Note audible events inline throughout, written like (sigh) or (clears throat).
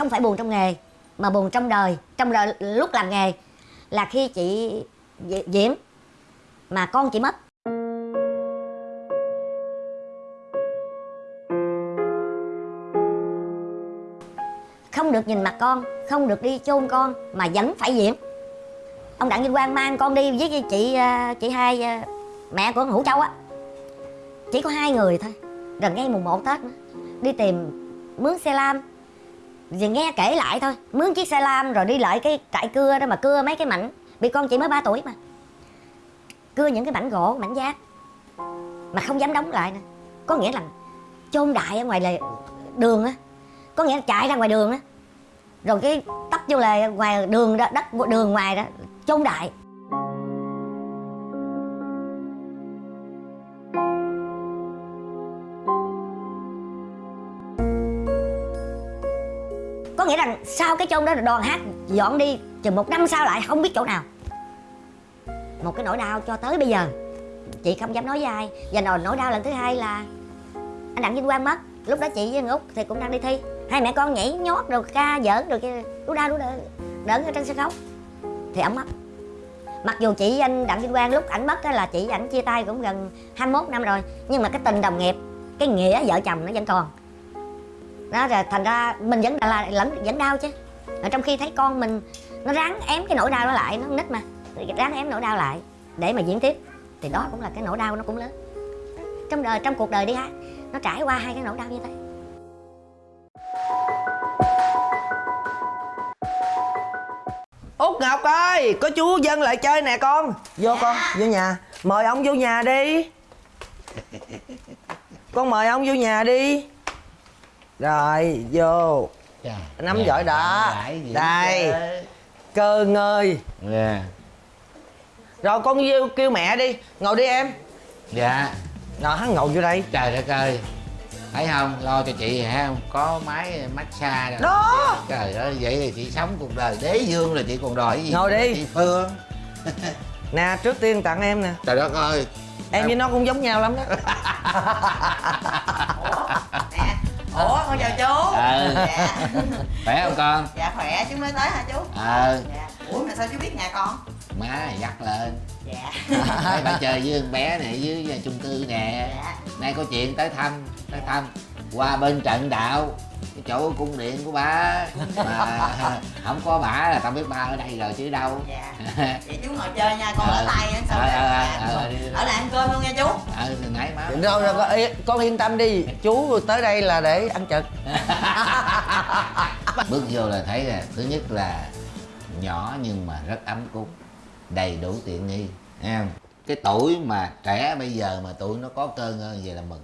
không phải buồn trong nghề, mà buồn trong đời. Trong đời, lúc làm nghề là khi chị diễm mà con chị mất. Không được nhìn mặt con, không được đi chôn con, mà vẫn phải diễm ông đặng như quang mang con đi với chị à, chị hai à, mẹ của hữu châu á. Chỉ có hai người thôi, gần ngay mùng 1 tết nữa. Đi tìm mướn xe lam vì nghe kể lại thôi, mướn chiếc xe lam rồi đi lại cái trại cưa đó mà cưa mấy cái mảnh. Bị con chị mới 3 tuổi mà. Cưa những cái mảnh gỗ, mảnh giác mà không dám đóng lại nữa. Có nghĩa là chôn đại ở ngoài là đường á. Có nghĩa là chạy ra ngoài đường á. Rồi cái tấp vô là ngoài đường đó, đất, đường ngoài đó, chôn đại. Nghĩa rằng sau cái chôn đó là đoàn hát dọn đi, chừng một năm sau lại, không biết chỗ nào. Một cái nỗi đau cho tới bây giờ. Chị không dám nói với ai. Và nỗi nỗi đau lần thứ hai là anh đặng vinh quang mất. Lúc đó chị với anh út thì cũng đang đi thi. Hai mẹ con nhảy nhót rồi ca giỡn rồi kia đu đau đu đỡ đỡ ở trên sân khấu. Thì ổng mất. Mặc dù chị với anh đặng vinh quang lúc ảnh mất là chị ảnh chia tay cũng gần 21 năm rồi, nhưng mà cái tình đồng nghiệp, cái nghĩa vợ chồng nó vẫn còn đó rồi thành ra mình vẫn là lẫn vẫn đau chứ. Ở trong khi thấy con mình nó ráng ém cái nỗi đau đó lại nó nít mà. Ráng ém nỗi đau lại để mà diễn tiếp thì đó cũng là cái nỗi đau nó cũng lớn. Trong đời trong cuộc đời đi hát nó trải qua hai cái nỗi đau như thế. Út ngọc ơi có chú dân lại chơi nè con. Vô con vô nhà. Mời ông vô nhà đi. Con mời ông vô nhà đi rồi vô. Nắm giỏi đã đây. Cơ ngơi. Dạ. Rồi con vô kêu mẹ đi. Ngồi đi em. Dạ. Rồi hắn ngồi vô đây. Trời đất ơi. Thấy không, lo cho chị hả? Không? Có máy massage rồi. Đó. Trời ơi, vậy thì chị sống cuộc đời. Đế dương là chị còn đòi gì? Ngồi đi. Chị Phương. (laughs) Nè trước tiên tặng em nè. Trời đất ơi. Em với nó cũng giống nhau lắm đó (laughs) con chào chú. Ờ. dạ. (laughs) Khỏe không con? dạ khỏe. Chú mới tới hả chú? Ờ dạ. Ủa mà sao chú biết nhà con? Má dắt lên. Dạ. (laughs) Thấy bà chơi với con bé này dưới chung cư nè. Dạ. Nay có chuyện tới thăm Tới thăm. Qua bên trận đạo chỗ cung điện của bà. (laughs) Mà không có bà là tao biết ba ở đây rồi chứ đâu. Dạ. Vậy chú ngồi chơi nha con Ờ. ở tay ăn xong Ờ, ờ, dạ. ờ, ở lại ăn cơm luôn nha chú. Ờ từ nãy má. Rồi rồi con, yên- con yên tâm đi. Chú tới đây là để ăn trực. (laughs) Bước vô là thấy là thứ nhất là nhỏ nhưng mà rất ấm cúng đầy đủ tiện nghi không? Cái tuổi mà trẻ bây giờ mà tụi nó có cơ ngơ vậy là mừng.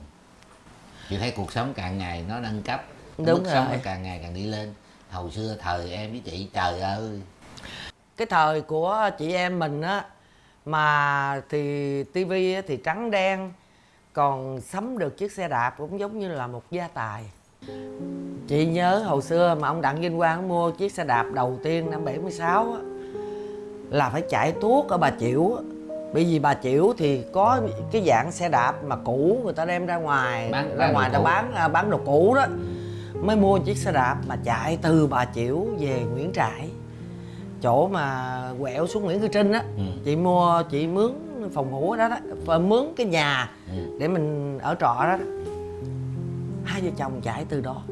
Chị thấy cuộc sống càng ngày nó nâng cấp Đúng mức sống rồi. nó càng ngày càng đi lên. Hồi xưa thời em với chị trời ơi. Cái thời của chị em mình á mà thì tivi thì trắng đen còn sắm được chiếc xe đạp cũng giống như là một gia tài. Chị nhớ hồi xưa mà ông đặng vinh quang mua chiếc xe đạp đầu tiên năm 76 á là phải chạy tuốt ở bà chiểu á. bởi vì bà chiểu thì có cái dạng xe đạp mà cũ người ta đem ra ngoài Bán- ra ngoài ta bán à, bán đồ cũ đó mới mua chiếc xe đạp mà chạy từ bà chiểu về nguyễn trãi chỗ mà quẹo xuống nguyễn cư trinh á Ừ. chị mua chị mướn phòng ngủ đó đó và mướn cái nhà Ừ. để mình ở trọ đó, hai vợ chồng chạy từ đó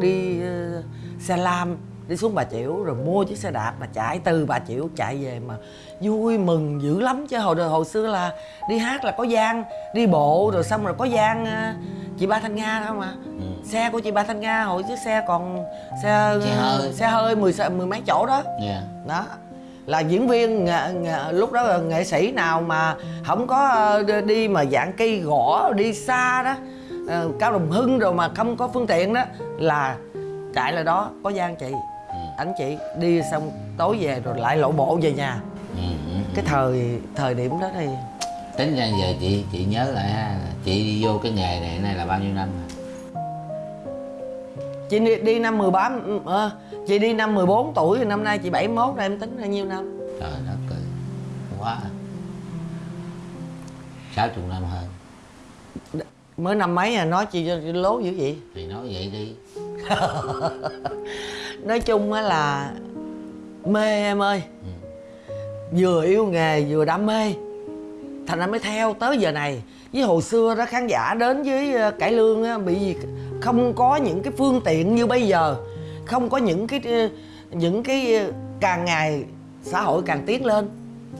đi ờ, xe lam đi xuống bà chiểu rồi mua chiếc xe đạp mà chạy từ bà chiểu chạy về mà vui mừng dữ lắm. Chứ hồi hồi xưa là đi hát là có gian đi bộ rồi xong rồi có gian ờ, chị ba thanh nga đó mà Ừ. xe của chị ba thanh nga hồi chiếc xe còn xe Xe hơi. xe hơi mười mười mấy chỗ đó. Dạ. Đó. Là diễn viên nghệ, nghệ, lúc đó là nghệ sĩ nào mà không có ờ, đi- mà dạng cây gõ đi xa đó ờ, cao đồng hưng rồi mà không có phương tiện đó là chạy lại đó có gian chị Anh chị đi xong tối về rồi lại lộ bộ về nhà. Ừ, ừ. cái thời thời điểm đó thì tính ra giờ chị chị nhớ lại ha chị đi vô cái nghề này nay là bao nhiêu năm rồi? Chị đi, đi năm 13 ờ, chị đi năm 14 tuổi thì năm nay chị 71 rồi em tính là nhiêu năm? Trời đất ơi quá. Sáu chục năm hơn. Mới năm mấy à? Nói chị lố dữ vậy? Thì nói vậy đi (laughs) nói chung á là mê em ơi. Vừa yêu nghề vừa đam mê. Thành ra mới theo tới giờ này. Với hồi xưa đó khán giả đến với ờ, cải lương á bị gì không có những cái phương tiện như bây giờ. Không có những cái ờ, những cái ờ, càng ngày xã hội càng tiến lên.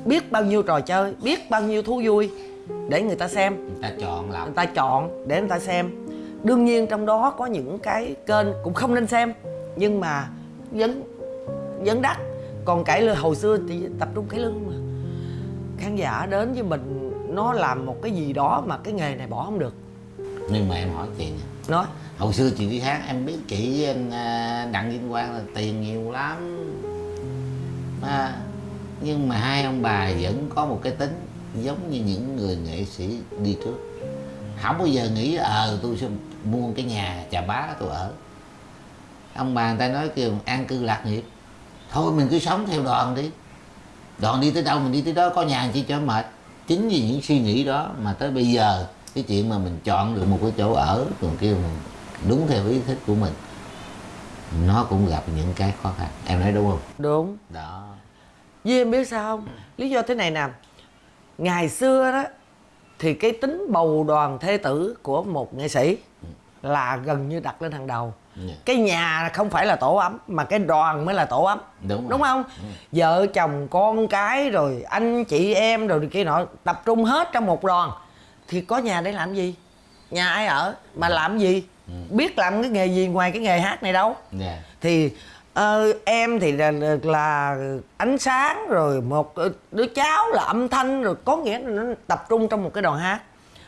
Biết bao nhiêu trò chơi biết bao nhiêu thú vui để người ta xem. Người ta chọn lọc. Người ta chọn để người ta xem đương nhiên trong đó có những cái kênh cũng không nên xem nhưng mà vẫn vẫn đắt. Còn cải lương hồi xưa thì tập trung cải lương mà. Khán giả đến với mình nó làm một cái gì đó mà cái nghề này bỏ không được. Nhưng mà em hỏi chị nè. Nói. Hồi xưa chị đi hát em biết chị anh, à, đặng vinh quang là tiền nhiều lắm. À, nhưng mà hai ông bà vẫn có một cái tính giống như những người nghệ sĩ đi trước. Không bao giờ nghĩ ờ tôi sẽ mua cái nhà chà bá tôi ở. Ông bà người ta nói kêu an cư lạc nghiệp. Thôi mình cứ sống theo đoàn đi. Đoàn đi tới đâu mình đi tới đó có nhà chi cho mệt. Chính vì những suy nghĩ đó mà tới bây giờ cái chuyện mà mình chọn được một cái chỗ ở còn kêu mình đúng theo ý thích của mình nó cũng gặp những cái khó khăn. Em nói đúng không? Đúng. Đó. Với em biết sao không? Lý do thế này nè. Ngày xưa đó thì cái tính bầu đoàn thê tử của một nghệ sĩ là gần như đặt lên hàng đầu. Dạ. cái nhà không phải là tổ ấm mà cái đoàn mới là tổ ấm. Đúng rồi. đúng không? Vợ chồng con cái rồi anh chị em rồi kia nọ tập trung hết trong một đoàn. Thì có nhà để làm gì? Nhà ai ở? Mà làm gì? Biết làm cái nghề gì ngoài cái nghề hát này đâu. Dạ. Thì ờ, em thì là, là ánh sáng rồi một đứa cháu là âm thanh rồi có nghĩa là nó tập trung trong một cái đoàn hát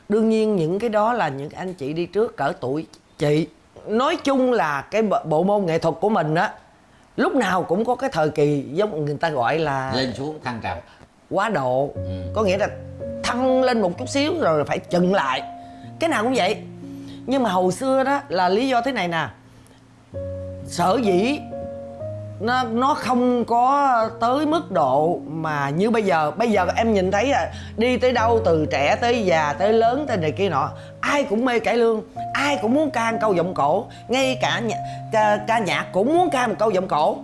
đương nhiên những cái đó là những anh chị đi trước cỡ tuổi chị. Nói chung là cái bộ- môn nghệ thuật của mình á lúc nào cũng có cái thời kỳ giống người ta gọi là lên xuống thăng trầm. quá độ. Có nghĩa là thăng lên một chút xíu rồi phải chừng lại. Cái nào cũng vậy. Nhưng mà hồi xưa đó là lý do thế này nè. Sở dĩ nó nó không có tới mức độ mà như bây giờ. Bây giờ em nhìn thấy à đi tới đâu từ trẻ tới già tới lớn tới này kia nọ ai cũng mê cải lương ai cũng muốn ca một câu giọng cổ. Ngay cả nhạc, ca, ca nhạc cũng muốn ca một câu giọng cổ.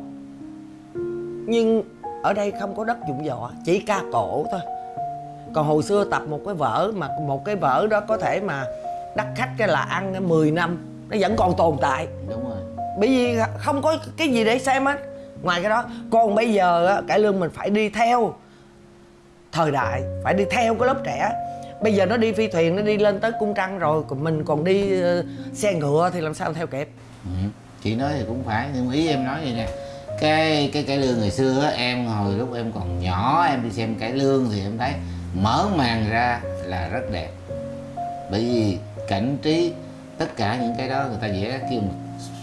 Nhưng ở đây không có đất dụng võ chỉ ca cổ thôi. Còn hồi xưa tập một cái vở mà một cái vở đó có thể mà đắt khách cái là ăn 10 năm nó vẫn còn tồn tại. Đúng rồi. Bởi vì không có cái gì để xem hết ngoài cái đó còn bây giờ á, cải lương mình phải đi theo thời đại phải đi theo cái lớp trẻ bây giờ nó đi phi thuyền nó đi lên tới cung trăng rồi còn mình còn đi ờ, xe ngựa thì làm sao theo kịp ừ. chị nói thì cũng phải nhưng ý em nói vậy nè cái cái cải lương ngày xưa á, em hồi lúc em còn nhỏ em đi xem cải lương thì em thấy mở màn ra là rất đẹp bởi vì cảnh trí tất cả những cái đó người ta vẽ kêu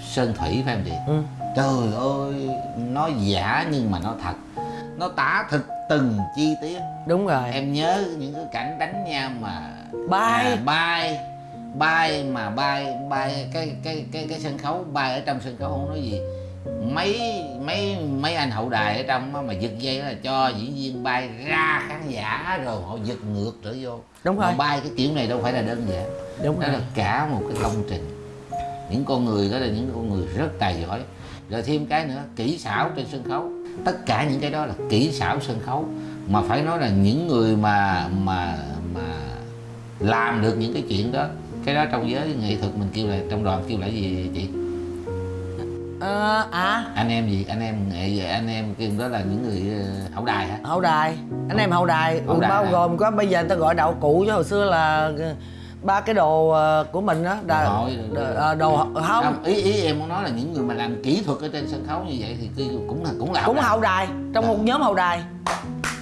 sơn thủy phải không chị ừ. Trời ơi nó giả nhưng mà nó thật. Nó tả thực từng chi tiết. Đúng rồi. Em nhớ những cái cảnh đánh nhau mà Bay. à, bay. Bay mà bay bay cái cái cái cái sân khấu bay ở trong sân khấu không nói gì. Mấy mấy mấy anh hậu đài ở trong mà giật dây là cho diễn viên bay ra khán giả rồi họ giật ngược trở vô. Đúng mà rồi. bay cái kiểu này đâu phải là đơn giản. Đúng đó rồi. là cả một cái công trình. Những con người đó là những con người rất tài giỏi rồi thêm cái nữa kỹ xảo trên sân khấu. Tất cả những cái đó là kỹ xảo sân khấu mà phải nói là những người mà mà mà làm được những cái chuyện đó cái đó trong giới nghệ thuật mình kêu là trong đoàn kêu là gì chị? Ờ, à. Anh em gì? Anh em nghệ anh em kêu đó là những người ờ, hậu đài hả? Hậu đài. Anh em hậu đài, Hậu đài bao hả? gồm có bây giờ người ta gọi đạo cụ chứ hồi xưa là ờ, ba cái đồ ờ, của mình đó Đồ đồ, đồ- ờ, không. ý ý em muốn nói là những người mà làm kỹ thuật ở trên sân khấu như vậy thì cũng là cũng là cũng hậu đài. trong một nhóm hậu đài.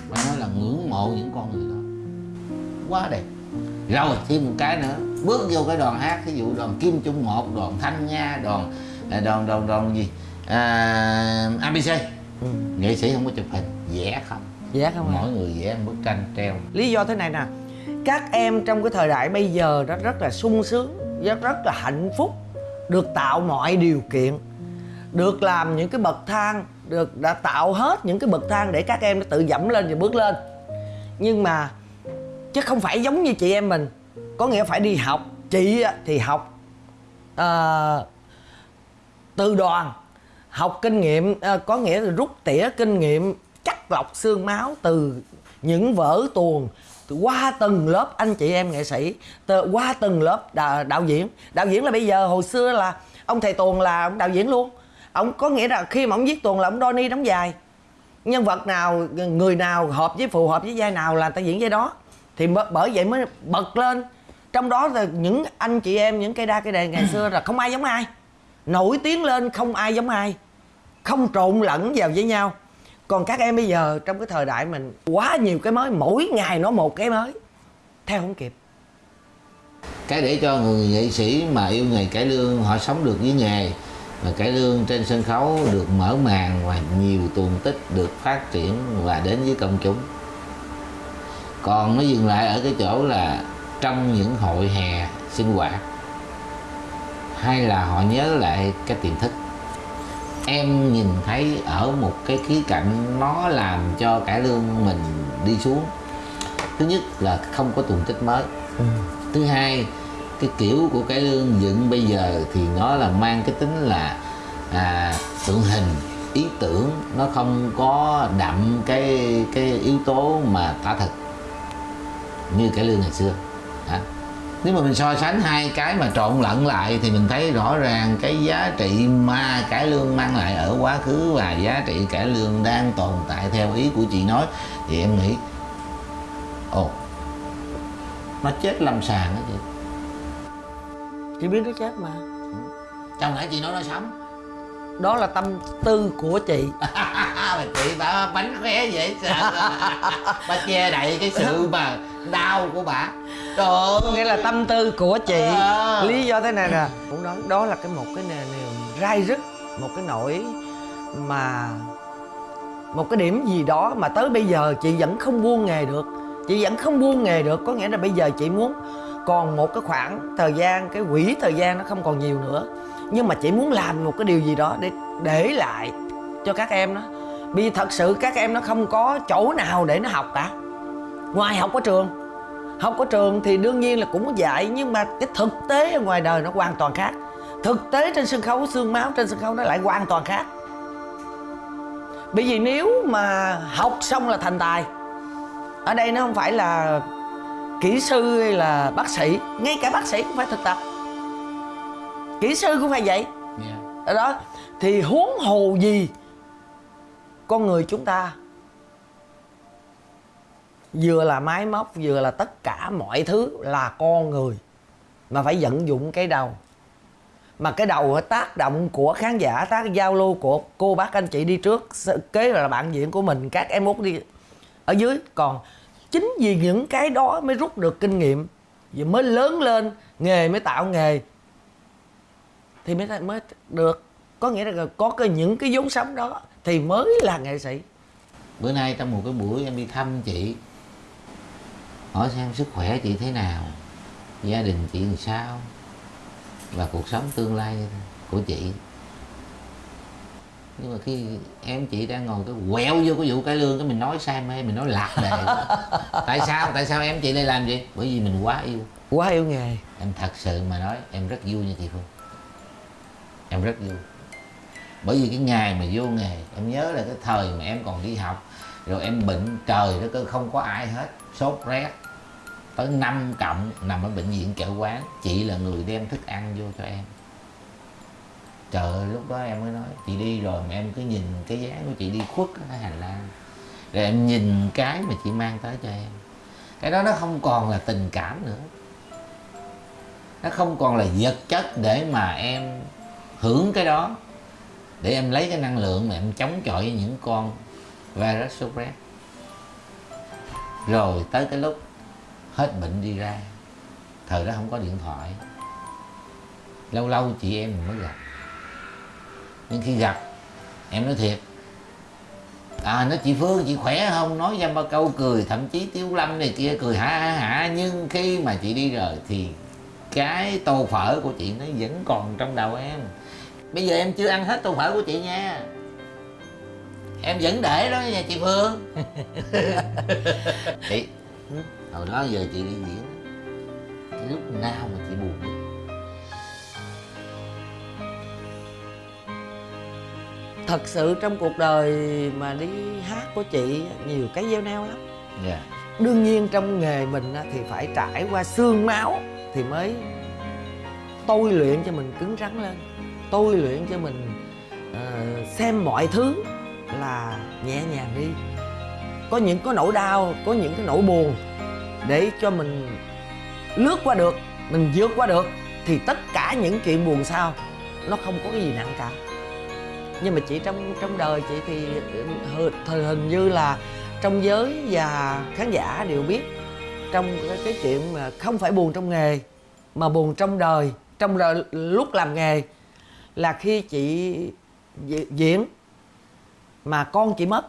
Mà nói là ngưỡng mộ những con người đó. Quá đẹp. Rồi thêm một cái nữa. Bước vô cái đoàn hát ví dụ đoàn kim trung một đoàn thanh nga đoàn à, đoàn đoàn đoàn gì? À, abc Ừ. nghệ sĩ không có chụp hình. Vẽ không? Dạ không ạ mỗi người vẽ bức tranh treo. Lý do thế này nè các em trong cái thời đại bây giờ đó rất là sung sướng rất rất là hạnh phúc được tạo mọi điều kiện được làm những cái bậc thang được đã tạo hết những cái bậc thang để các em nó tự dẫm lên và bước lên. Nhưng mà chứ không phải giống như chị em mình có nghĩa phải đi học. Chị thì học ờ, từ đoàn học kinh nghiệm à, có nghĩa là rút tỉa kinh nghiệm chắc lọc xương máu từ những vở tuồng qua từng lớp anh chị em nghệ sĩ qua từng lớp đạo, đạo diễn. Đạo diễn là bây giờ hồi xưa là ông thầy tuồng là ông đạo diễn luôn. Ông có nghĩa là khi mà ông viết tuồng là ông ni đóng dài. Nhân vật nào người nào hợp với phù hợp với vai nào là ta diễn vai đó. Thì bởi vậy mới bật lên. Trong đó là những anh chị em những cây đa cây đề ngày (clears throat) xưa là không ai giống ai. Nổi tiếng lên không ai giống ai. Không trộn lẫn vào với nhau còn các em bây giờ, trong cái thời đại mình, quá nhiều cái mới, mỗi ngày nó một cái mới, theo không kịp. Cái để cho người nghệ sĩ mà yêu nghề cải lương, họ sống được với nghề và cải lương trên sân khấu được mở màn và nhiều tuồng tích được phát triển và đến với công chúng. Còn nó dừng lại ở cái chỗ là trong những hội hè sinh hoạt, hay là họ nhớ lại cái tiềm thức em nhìn thấy ở một cái khía cạnh nó làm cho cải lương mình đi xuống. Thứ nhất là không có tuồng tích mới. Thứ hai cái kiểu của cải lương dựng bây giờ thì nó là mang cái tính là à, tượng hình ý tưởng nó không có đậm cái cái yếu tố mà tả thực như cải lương ngày xưa. Hả? Nếu mà mình so sánh hai cái mà trộn lẫn lại thì mình thấy rõ ràng cái giá trị mà cải lương mang lại ở quá khứ và giá trị cải lương đang tồn tại theo ý của chị nói thì em nghĩ ồ nó chết lâm sàng đó chị. Chị biết nó chết mà. Trong nãy chị nói nó sống. Đó là tâm tư của chị (laughs) mà chị bà bánh khóe dễ sợ (laughs) bà che đậy cái sự mà đau của bà. Trời ơi. Nghĩa là tâm tư của chị À. lý do thế này nè cũng nói đó là cái một cái niềm rai rứt một cái nỗi mà một cái điểm gì đó mà tới bây giờ chị vẫn không buông nghề được. Chị vẫn không buông nghề được có nghĩa là bây giờ chị muốn còn một cái khoảng thời gian cái quỹ thời gian nó không còn nhiều nữa. Nhưng mà chị muốn làm một cái điều gì đó để để lại cho các em đó vì thật sự các em nó không có chỗ nào để nó học cả. Ngoài học ở trường. Học ở trường thì đương nhiên là cũng có dạy nhưng mà cái thực tế ở ngoài đời nó hoàn toàn khác. Thực tế trên sân khấu xương máu trên sân khấu nó lại hoàn toàn khác. Bởi vì nếu mà học xong là thành tài ở đây nó không phải là kỹ sư hay là bác sĩ ngay cả bác sĩ cũng phải thực tập. Kỹ sư cũng phải vậy. Dạ. ở đó thì huống hồ gì con người chúng ta vừa là máy móc, vừa là tất cả mọi thứ là con người mà phải vận dụng cái đầu. Mà cái đầu tác động của khán giả, tác giao lưu của cô bác anh chị đi trước kế là bạn diễn của mình, các em út đi ở dưới. Còn chính vì những cái đó mới rút được kinh nghiệm và mới lớn lên, nghề mới tạo nghề, thì mới mới được. Có nghĩa là có cái, những cái vốn sống đó thì mới là nghệ sĩ. Bữa nay trong một cái buổi em đi thăm chị hỏi xem sức khỏe chị thế nào gia đình chị làm sao và cuộc sống tương lai của chị. Nhưng mà khi em chị đang ngồi cái quẹo vô cái vụ cải lương cái mình nói sai mê mình nói lạc đề. (laughs) Tại sao? Tại sao em chị đây làm gì bởi vì mình quá yêu. Quá yêu nghề. Em thật sự mà nói em rất vui nha chị Phương. Em rất vui bởi vì cái ngày mà vô nghề, em nhớ là cái thời mà em còn đi học, rồi em bệnh trời đó cơ, không có ai hết. Sốt rét, tới năm cộng, nằm ở bệnh viện chợ quán. Chị là người đem thức ăn vô cho em. Trời ơi, lúc đó em mới nói, chị đi rồi mà em cứ nhìn cái dáng của chị đi khuất ở cái hành lang. Rồi em nhìn cái mà chị mang tới cho em. Cái đó nó không còn là tình cảm nữa. Nó không còn là vật chất để mà em hưởng cái đó để em lấy cái năng lượng mà em chống chọi với những con virus sốt rét rồi tới cái lúc hết bệnh đi ra, thời đó không có điện thoại. Lâu lâu chị em mình mới gặp. Nhưng khi gặp, em nói thiệt à nói chị phương, chị khỏe không? Nói ra ba câu cười, thậm chí tiếu lâm này kia cười hả hả hả nhưng khi mà chị đi rồi thì cái tô phở của chị nó vẫn còn trong đầu em bây giờ em chưa ăn hết tô phở của chị nha. Em vẫn để đó nha chị phương. (laughs) Chị hồi đó giờ chị đi diễn. Cái lúc nào mà chị buồn thật sự trong cuộc đời mà đi hát của chị nhiều cái gieo neo lắm. Dạ. Đương nhiên trong nghề mình á, thì phải trải qua xương máu thì mới tôi luyện cho mình cứng rắn lên tôi luyện cho mình uh, xem mọi thứ là nhẹ nhàng đi. Có những có nỗi đau có những cái nỗi buồn để cho mình lướt qua được mình vượt qua được thì tất cả những chuyện buồn sau nó không có cái gì nặng cả. Nhưng mà chị trong trong đời chị thì ờ, hình, hình như là trong giới và khán giả đều biết trong cái, cái chuyện mà không phải buồn trong nghề mà buồn trong đời trong đời lúc làm nghề là khi chị diễn mà con chị mất.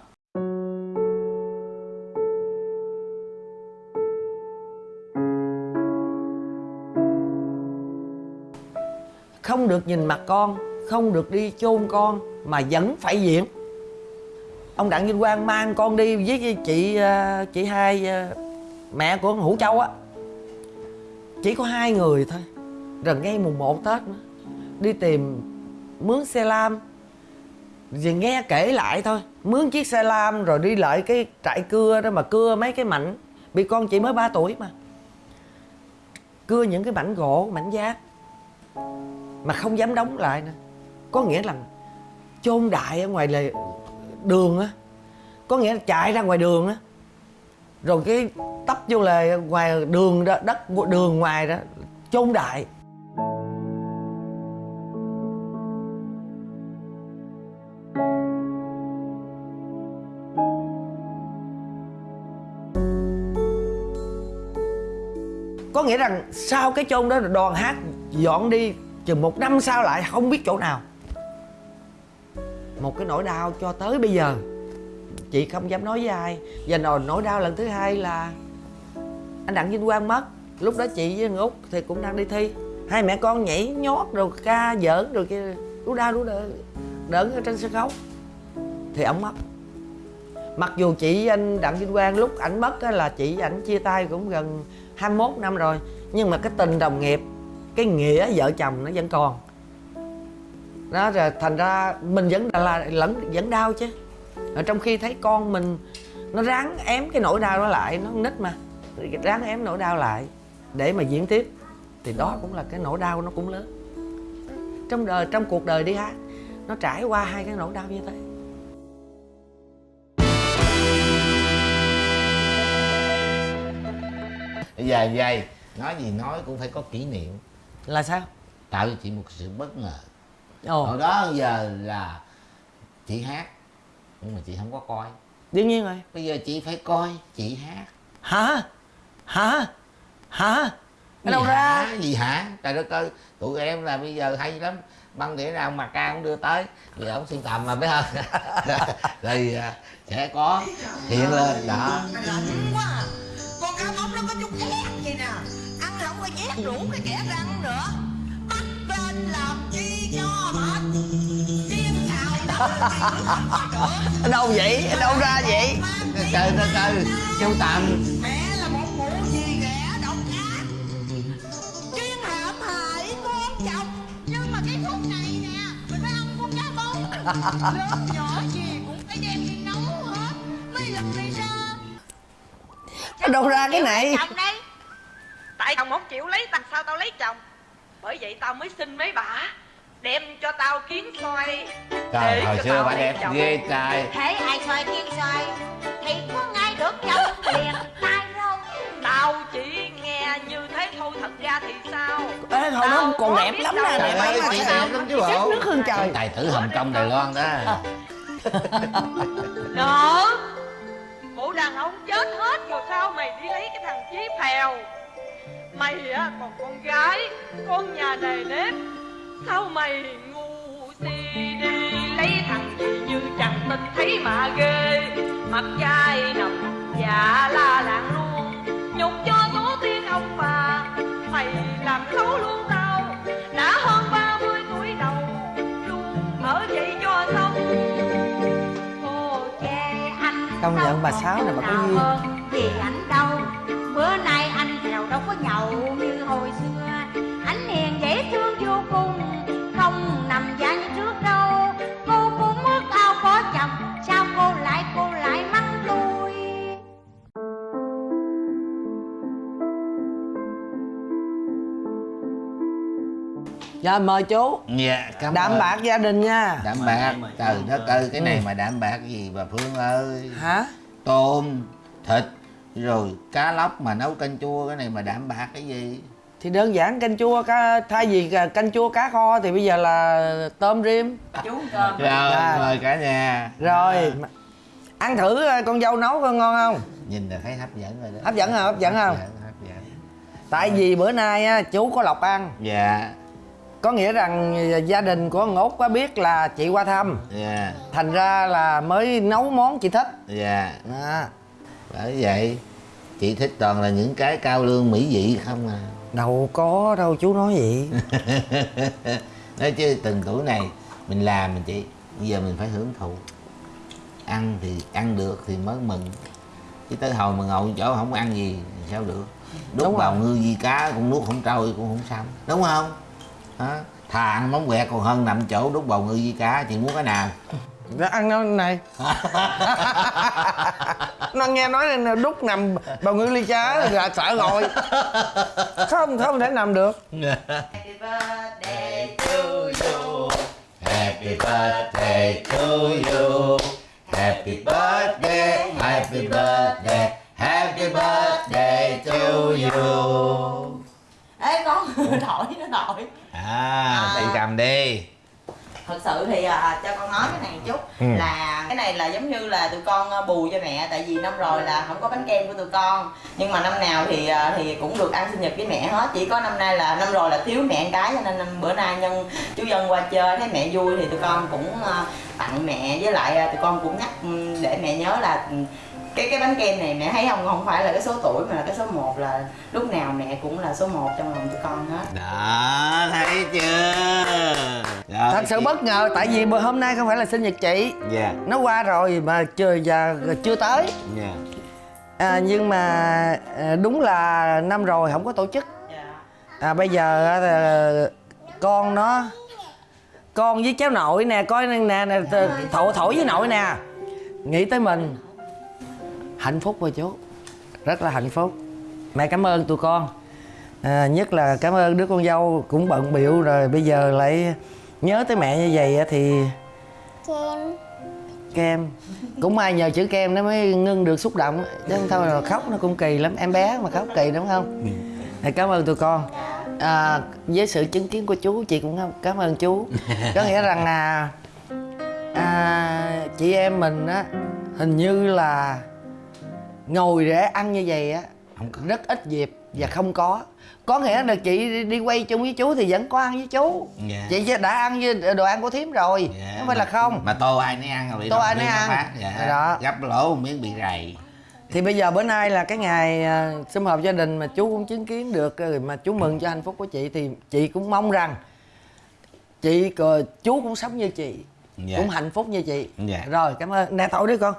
Không được nhìn mặt con, không được đi chôn con mà vẫn phải diễn. Ông đặng vinh quang mang con đi với chị ờ, chị hai ờ, mẹ của hữu châu á. Chỉ có hai người thôi, rồi ngay mùng 1 tết nữa, đi tìm mướn xe lam. Vì nghe kể lại thôi, mướn chiếc xe lam rồi đi lại cái trại cưa đó mà cưa mấy cái mảnh. Bị con chị mới 3 tuổi mà. Cưa những cái mảnh gỗ, mảnh giác mà không dám đóng lại nữa. Có nghĩa là chôn đại ở ngoài lề đường á. Có nghĩa là chạy ra ngoài đường á. Rồi cái tấp vô lề ngoài đường đó, đất, đường ngoài đó, chôn đại. Có nghĩa rằng sau cái chôn đó đoàn hát dọn đi, chừng một năm sau lại không biết chỗ nào. Một cái nỗi đau cho tới bây giờ. Chị không dám nói với ai. Và nỗi nỗi đau lần thứ hai là anh đặng vinh quang mất. Lúc đó chị với anh út thì cũng đang đi thi. Hai mẹ con nhảy nhót rồi ca giỡn rồi kia đu đau đu đỡ đỡ ở trên sân khấu. Thì ổng mất. Mặc dù chị với anh đặng vinh quang lúc ảnh mất là chị với ảnh chia tay cũng gần 21 năm rồi nhưng mà cái tình đồng nghiệp cái nghĩa vợ chồng nó vẫn còn. Đó rồi thành ra mình vẫn là lẫn vẫn đau chứ. Ở trong khi thấy con mình nó ráng ém cái nỗi đau đó lại nó nít mà ráng ém nỗi đau lại để mà diễn tiếp thì đó cũng là cái nỗi đau nó cũng lớn. Trong đời trong cuộc đời đi ha, nó trải qua hai cái nỗi đau như thế. Bây giờ vậy nói gì nói cũng phải có kỷ niệm. Là sao? Tạo cho chị một sự bất ngờ. Ồ. Hồi đó giờ là chị hát nhưng mà chị không có coi. Đương nhiên rồi. Bây giờ chị phải coi chị hát. Hả? Hả? Hả? Ở đâu ra? hả? gì hả? Trời đất ơi tụi em là bây giờ hay lắm. Băng đĩa nào mà ca cũng đưa tới. Vì ông sưu tầm mà biết không? (laughs) Thì à, sẽ có. Hiện lên đó có chút ghét gì nè. Ăn không có nhét rủ cái kẻ răng nữa. Bắt lên làm chi cho mệt Chiên xào đâu vậy? Đâu ra vậy? Trời đất ơi sưu tầm Mẹ là một mụ gì ghẻ độc ác. Chuyên hãm hại con chồng. Nhưng mà cái khúc này nè Mình phải ăn con cá móng (laughs) ở đâu ra cái này. chồng đây tại chồng không chịu lấy tao sao tao lấy chồng? Bởi vậy tao mới xin mấy bà đem cho tao kiến xoay trời Để hồi xưa bà đẹp chồng. ghê trai thấy ai xoay kiên xoay thì có ngay được chồng. Liền tay đâu tao chỉ nghe như thế thôi thật ra thì sao? Ê, hồi đó Tao còn đẹp lắm nè, trời đẹp ơi lắm. chị đẹp lắm chứ bộ. Nước hơn trời. Tài tử hồng kông đài loan đó. Đàn ông chết hết rồi sao mày đi lấy cái thằng Chí Phèo? Mày á, còn con gái, Con nhà đầy nếp. Sao mày ngu si đi Lấy thằng gì như chẳng tin thấy mà ghê? Mặt dai nằm dạ la làng luôn, Nhục cho tổ tiên ông bà. Mày làm xấu luôn Công nhận bà Sáu này bà có duyên. hơn Vì anh đâu Bữa nay anh nào đâu có nhậu như hồi xưa dạ mời chú. Dạ cảm đạm ơn. bạc gia đình nha. Đạm bạc trời đất ơi cái này mà đạm bạc gì bà phương ơi? Hả? Tôm thịt rồi cá lóc mà nấu canh chua cái này mà đạm bạc cái gì? Thì đơn giản canh chua cá thay vì canh chua cá kho thì bây giờ là tôm rim. Chú cơm. Rồi Dạ. mời cả nhà. Rồi ăn thử coi con dâu nấu coi ngon không? Nhìn là thấy hấp dẫn rồi đó. Hấp dẫn hả? Hấp dẫn không? hấp dẫn. Tại vì bữa nay á, chú có lộc ăn. Dạ có nghĩa rằng gia đình của ông út có biết là chị qua thăm. Dạ. Thành ra là mới nấu món chị thích. Dạ. À, bởi vậy chị thích toàn là những cái cao lương mỹ vị không à? Đâu có đâu chú nói vậy. (laughs) Nói chứ từng tuổi này mình làm mình chị bây giờ mình phải hưởng thụ. Ăn thì ăn được thì mới mừng. Chứ tới hồi mà ngồi chỗ không ăn gì thì sao được? Đút Đúng vào rồi. ngư di cá cũng nuốt không trôi cũng không xong. Đúng không thà ăn móng quẹt còn hơn nằm chỗ đút vào ngư di cá chị muốn cái nào? Nó ăn nó này? Nó nghe nói nên đút nằm bào ngư ly chá là sợ rồi. Không không thể nằm được. Happy birthday to you. Happy birthday to you. Happy birthday Happy birthday Happy birthday to you. Ê con (laughs) thổi nó thổi À, đi cầm đi. Thật sự thì à, cho con nói cái này chút. Ừ. là cái này là giống như là tụi con à, bù cho mẹ tại vì năm rồi là không có bánh kem của tụi con. Nhưng mà năm nào thì à, thì cũng được ăn sinh nhật với mẹ hết. Chỉ có năm nay là năm rồi là thiếu mẹ cái cho nên bữa nay nhân chú dân qua chơi thấy mẹ vui thì tụi con cũng à, tặng mẹ. Với lại à, tụi con cũng nhắc ừ, để mẹ nhớ là ừ, cái cái bánh kem này mẹ thấy không? Không phải là cái số tuổi mà là cái số 1 là lúc nào mẹ cũng là số 1 trong lòng tụi con hết. Đó, thấy chưa? Rồi, thật sự chị- bất ngờ tại vì bữa hôm nay không phải là sinh nhật chị. Dạ, nó qua rồi mà chưa giờ chưa tới. Dạ. À, nhưng mà à, đúng là năm rồi không có tổ chức. Dạ. À, bây giờ à, con nó con với cháu nội nè coi nè nè, nè thổi thổi với nội nè nghĩ tới mình hạnh phúc rồi chú rất là hạnh phúc. Mẹ cảm ơn tụi con. À, nhất là cảm ơn đứa con dâu cũng bận biểu rồi bây giờ lại nhớ tới mẹ như vậy á thì kem. Kem. Cũng may nhờ chữ kem nó mới ngưng được xúc động. Chứ không thôi là khóc nó cũng kỳ lắm. Em bé mà khóc kỳ đúng không? Thì cảm ơn tụi con. À, với sự chứng kiến của chú chị cũng cảm ơn chú. Có nghĩa rằng là à, chị em mình á hình như là ngồi để ăn như vậy á rất ít dịp và không có có nghĩa là chị đi, quay chung với chú thì vẫn có ăn với chú Dạ. chị đã ăn với đồ ăn của thím rồi Dạ, không phải là không Mà tô ai nấy ăn rồi Tô ai nấy ăn. Dạ. Đó. Gấp lỗ một miếng bị rầy thì bây giờ bữa nay là cái ngày à, sum họp gia đình mà chú cũng chứng kiến được rồi mà chú mừng cho hạnh phúc của chị thì chị cũng mong rằng chị chú cũng sống như chị Dạ. cũng hạnh phúc như chị Dạ. rồi cảm ơn nè thổi đi con